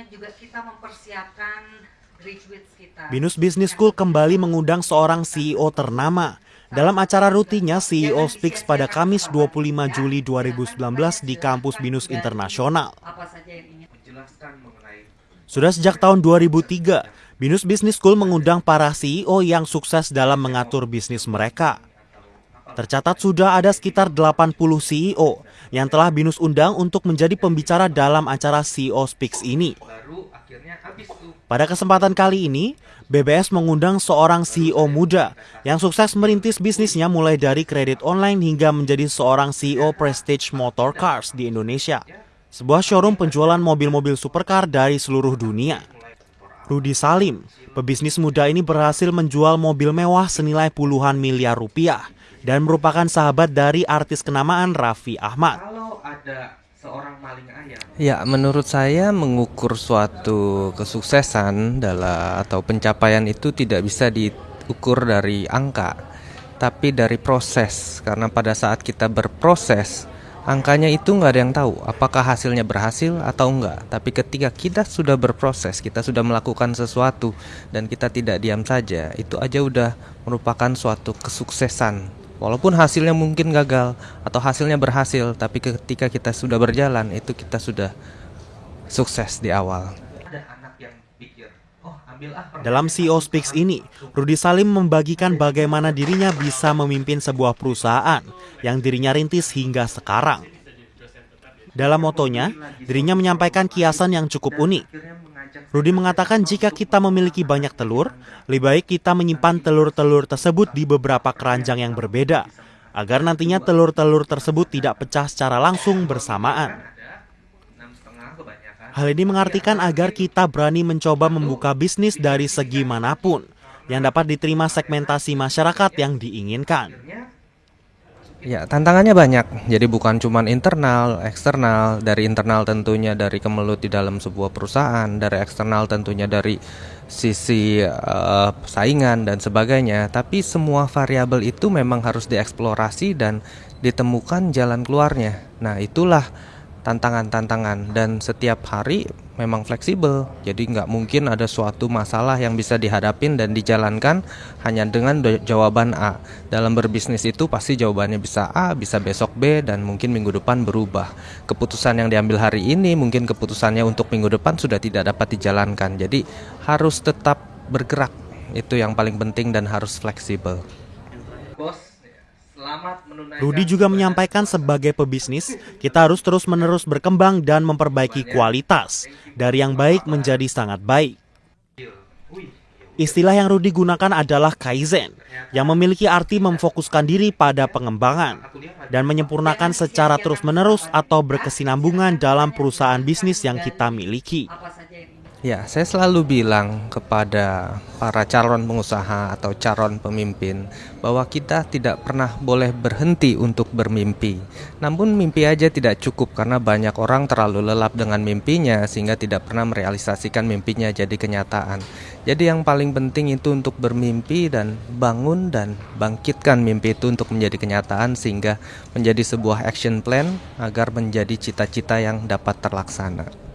banyak juga kita mempersiapkan graduates kita. Binus Business School kembali mengundang seorang CEO ternama. Dalam acara rutinnya, CEO Speaks pada Kamis 25 Juli 2019 di kampus Binus Internasional. Sudah sejak tahun 2003, Binus Business School mengundang para CEO yang sukses dalam mengatur bisnis mereka. Tercatat sudah ada sekitar 80 CEO yang telah Binus undang untuk menjadi pembicara dalam acara CEO Speaks ini. Pada kesempatan kali ini, BBS mengundang seorang CEO muda yang sukses merintis bisnisnya mulai dari kredit online hingga menjadi seorang CEO Prestige Motor Cars di Indonesia. Sebuah showroom penjualan mobil-mobil supercar dari seluruh dunia. Rudi Salim, pebisnis muda ini berhasil menjual mobil mewah senilai puluhan miliar rupiah dan merupakan sahabat dari artis kenamaan Raffi Ahmad. kalau ada seorang maling ayam Ya, menurut saya mengukur suatu kesuksesan dalam atau pencapaian itu tidak bisa diukur dari angka, tapi dari proses. Karena pada saat kita berproses, angkanya itu nggak ada yang tahu apakah hasilnya berhasil atau enggak. Tapi ketika kita sudah berproses, kita sudah melakukan sesuatu dan kita tidak diam saja, itu aja udah merupakan suatu kesuksesan. Walaupun hasilnya mungkin gagal atau hasilnya berhasil, tapi ketika kita sudah berjalan itu kita sudah sukses di awal. ada anak yang pikir oh ambil ah Dalam CEO Speaks ini, Rudi Salim membagikan bagaimana dirinya bisa memimpin sebuah perusahaan yang dirinya rintis hingga sekarang. Dalam motonya, dirinya menyampaikan kiasan yang cukup unik. Rudi mengatakan jika kita memiliki banyak telur, lebih baik kita menyimpan telur-telur tersebut di beberapa keranjang yang berbeda, agar nantinya telur-telur tersebut tidak pecah secara langsung bersamaan. Hal ini mengartikan agar kita berani mencoba membuka bisnis dari segi mana pun yang dapat diterima segmentasi masyarakat yang diinginkan. Ya, tantangannya banyak. Jadi bukan cuma internal, eksternal. Dari internal tentunya dari kemelut di dalam sebuah perusahaan, dari eksternal tentunya dari sisi eh, saingan dan sebagainya. Tapi semua variabel itu memang harus dieksplorasi dan ditemukan jalan keluarnya. Nah, itulah tantangan-tantangan dan setiap hari memang fleksibel. Jadi nggak mungkin ada suatu masalah yang bisa dihadapin dan dijalankan hanya dengan jawaban A. Dalam berbisnis itu pasti jawabannya bisa A, bisa besok B dan mungkin minggu depan berubah. Keputusan yang diambil hari ini mungkin keputusannya untuk minggu depan sudah tidak dapat dijalankan. Jadi harus tetap bergerak. Itu yang paling penting dan harus fleksibel. bos Rudi juga menyampaikan sebagai pebisnis, kita harus terus-menerus berkembang dan memperbaiki kualitas dari yang baik menjadi sangat baik. Wih, Istilah yang Rudi gunakan adalah kaizen, yang memiliki arti memfokuskan diri pada pengembangan dan menyempurnakan secara terus-menerus atau berkesinambungan dalam perusahaan bisnis yang kita miliki. apa saja yang ingin Ya, saya selalu bilang kepada para calon pengusaha atau calon pemimpin bahwa kita tidak pernah boleh berhenti untuk bermimpi. Namun mimpi aja tidak cukup karena banyak orang terlalu lelap dengan mimpinya sehingga tidak pernah merealisasikan mimpinya jadi kenyataan. Jadi yang paling penting itu untuk bermimpi dan bangun dan bangkitkan mimpi itu untuk menjadi kenyataan sehingga menjadi sebuah action plan agar menjadi cita-cita yang dapat terlaksana.